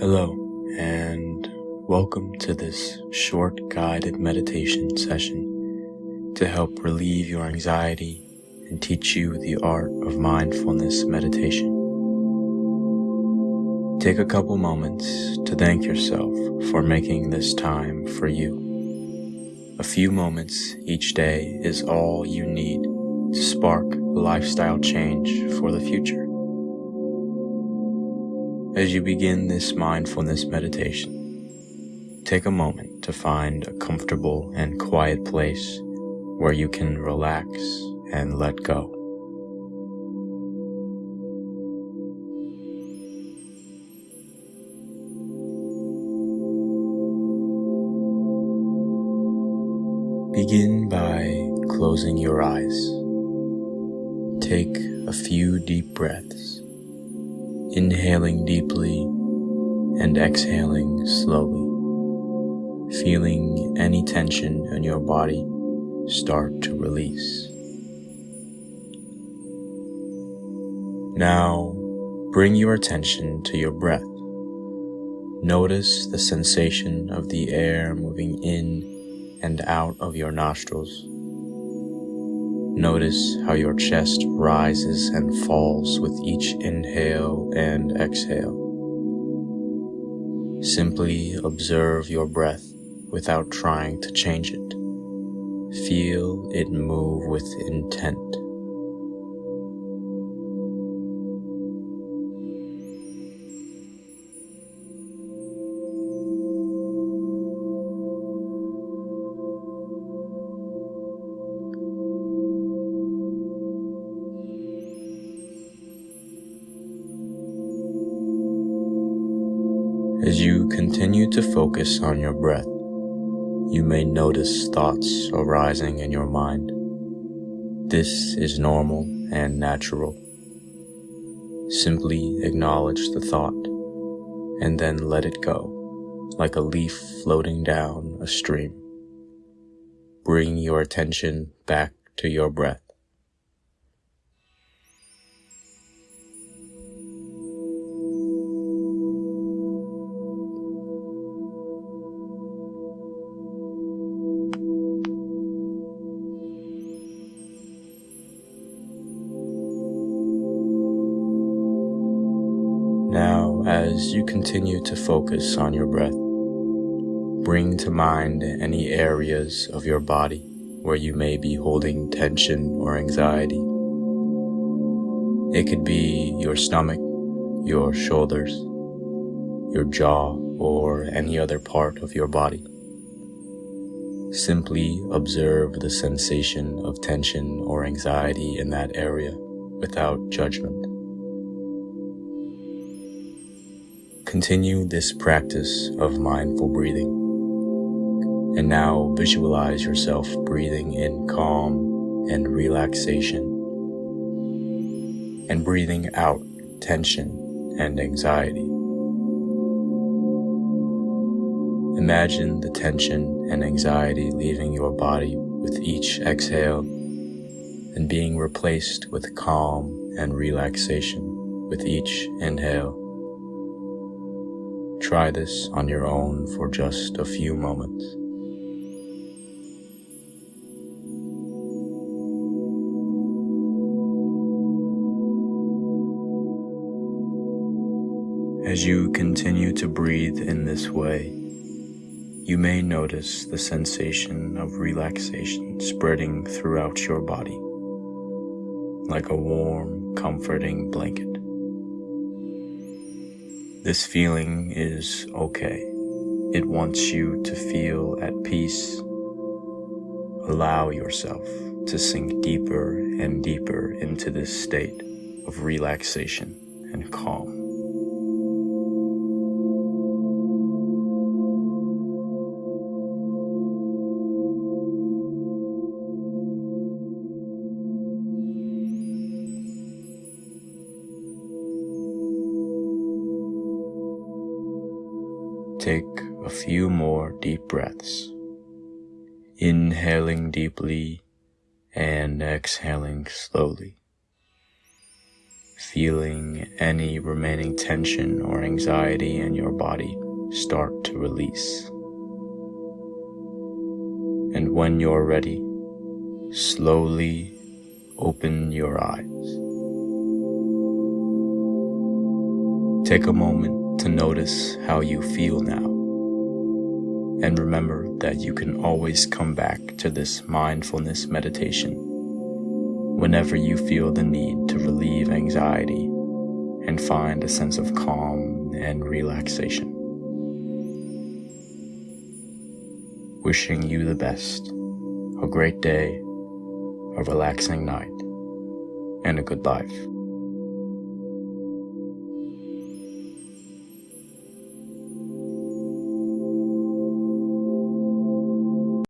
Hello, and welcome to this short guided meditation session to help relieve your anxiety and teach you the art of mindfulness meditation. Take a couple moments to thank yourself for making this time for you. A few moments each day is all you need to spark lifestyle change for the future. As you begin this mindfulness meditation, take a moment to find a comfortable and quiet place where you can relax and let go. Begin by closing your eyes. Take a few deep breaths inhaling deeply and exhaling slowly, feeling any tension in your body start to release. Now, bring your attention to your breath. Notice the sensation of the air moving in and out of your nostrils Notice how your chest rises and falls with each inhale and exhale. Simply observe your breath without trying to change it. Feel it move with intent. As you continue to focus on your breath, you may notice thoughts arising in your mind. This is normal and natural. Simply acknowledge the thought and then let it go, like a leaf floating down a stream. Bring your attention back to your breath. As you continue to focus on your breath, bring to mind any areas of your body where you may be holding tension or anxiety. It could be your stomach, your shoulders, your jaw, or any other part of your body. Simply observe the sensation of tension or anxiety in that area without judgment. Continue this practice of mindful breathing. And now visualize yourself breathing in calm and relaxation and breathing out tension and anxiety. Imagine the tension and anxiety leaving your body with each exhale and being replaced with calm and relaxation with each inhale. Try this on your own for just a few moments. As you continue to breathe in this way, you may notice the sensation of relaxation spreading throughout your body, like a warm, comforting blanket. This feeling is okay. It wants you to feel at peace. Allow yourself to sink deeper and deeper into this state of relaxation and calm. Take a few more deep breaths, inhaling deeply and exhaling slowly. feeling any remaining tension or anxiety in your body start to release. And when you're ready, slowly open your eyes. Take a moment to notice how you feel now. And remember that you can always come back to this mindfulness meditation whenever you feel the need to relieve anxiety and find a sense of calm and relaxation. Wishing you the best, a great day, a relaxing night, and a good life.